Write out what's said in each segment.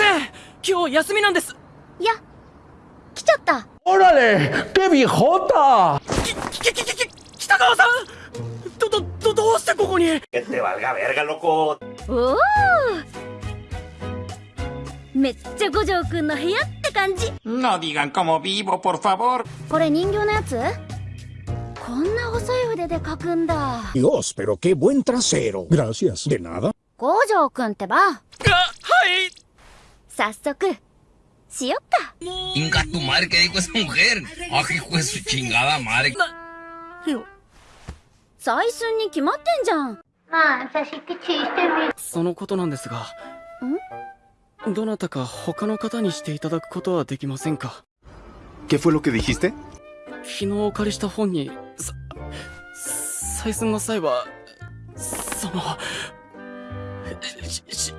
ません。今日休みなんです。いや来ちゃった。おられデビホーホきききききき北川さん！どどどどうしてここに？おおめっちゃ五条くんの部屋って感じ。ノディガンコモビーボポルファボル。これ人形のやつ？こんな細い筆で描くんだ。よスペロケブエンタセロ gracias. De 五条くんってば。あはい。早速しよっか Inga tu madre, ¿qué dijo esa mujer? ¡Ah, hijo de su chingada madre! よ採寸に決まってんじゃんそのことなんですがどなたか他の方にしていただくことはできませんか？¿Qué fue lo que dijiste? 昨日お借りした本にさ採寸の際はそのしししし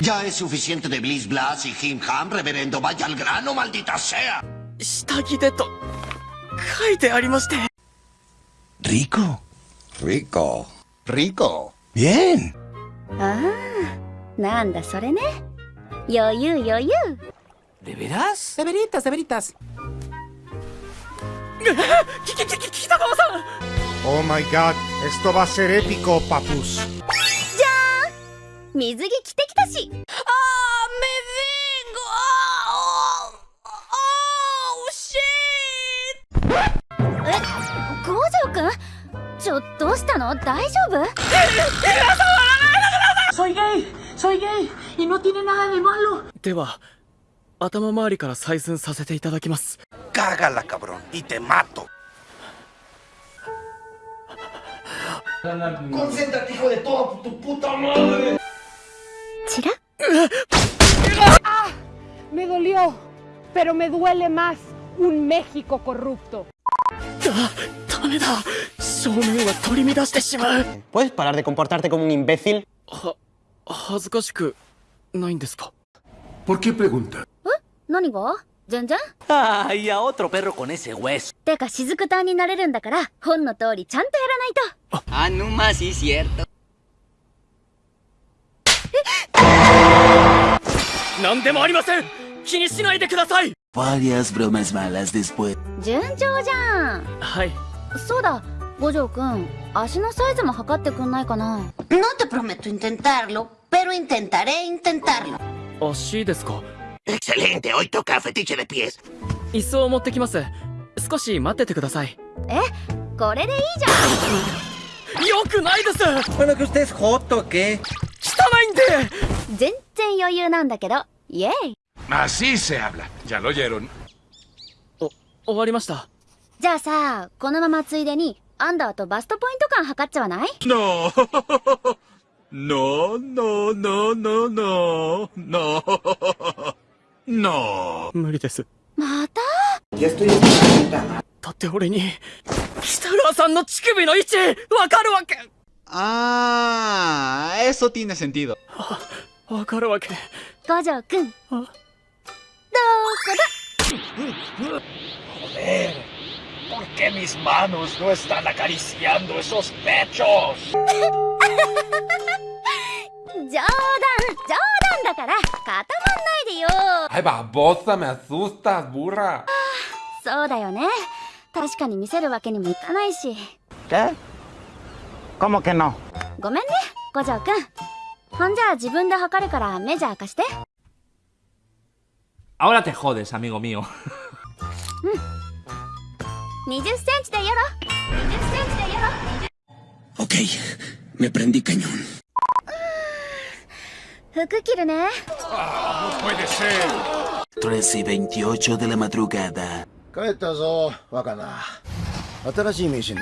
Ya es suficiente de Bliss Blas y Jim Ham, reverendo. Vaya al grano, maldita sea. 下着でと書いてありまして Rico. Rico. Rico. Bien. ああなんだそれね余裕余裕 ¿De veras? De veritas, de veritas. きききき北川さん Oh my god, esto va a ser épico, papus. 水着着てきたし。あーメビんごあーあーおしーえ五条くん？ちょどうしたの？大丈夫？では頭周りから採寸させていただきます。ガガラカブロいてマットチラ Me dolió, pero me duele más un México corrupto. ダダメだ正面は取り乱してしまう ¿Puedes parar de comportarte como un imbécil? は恥ずかしくないんですか ¿Por qué pregunta? 何が全然 Ay, a otro perro con ese hueso. てか雫隊になれるんだから本の通りちゃんとやらないと Ah, no más, sí, cierto. 何でもありません。気にしないでください。順調じゃん。はい。そうだ。五条くん足のサイズも測ってくんないかな。No te prometo intentarlo pero intentaré ですか。一層持ってきます。少し待っててください。え？これでいいじゃん。よくないです。汚いんで。全然余裕なんだけどイエイ Así se habla. Ya lo oyeron. お終わりましたじゃあさこのままついでにアンダーとバストポイント感測っちゃわない？No. No, no, no, no, no. No. No. 無理ですまた？だって俺に北川さんの乳首の位置わかるわけ Ah, eso tiene sentido. わかるわけ五条くんどこだ ¿Por qué mis manos no están acariciando esos pechos? 冗談冗談だから固まんないでよ Ay, babosa, me asustas, burra. そうだよね確かに見せるわけにもいかないし ¿Qué? ¿Cómo que no? ごめんね五条くんほんじゃ自分で測るからメジャー貸して。ああ、てほうです、amigo。うん。20センチでやろ。20センチでやろ。OK。めプレン。服着るね。ああ、もう無理です。3時28でのマトゥーガーだ。帰ったぞ、若菜。新しい名刺。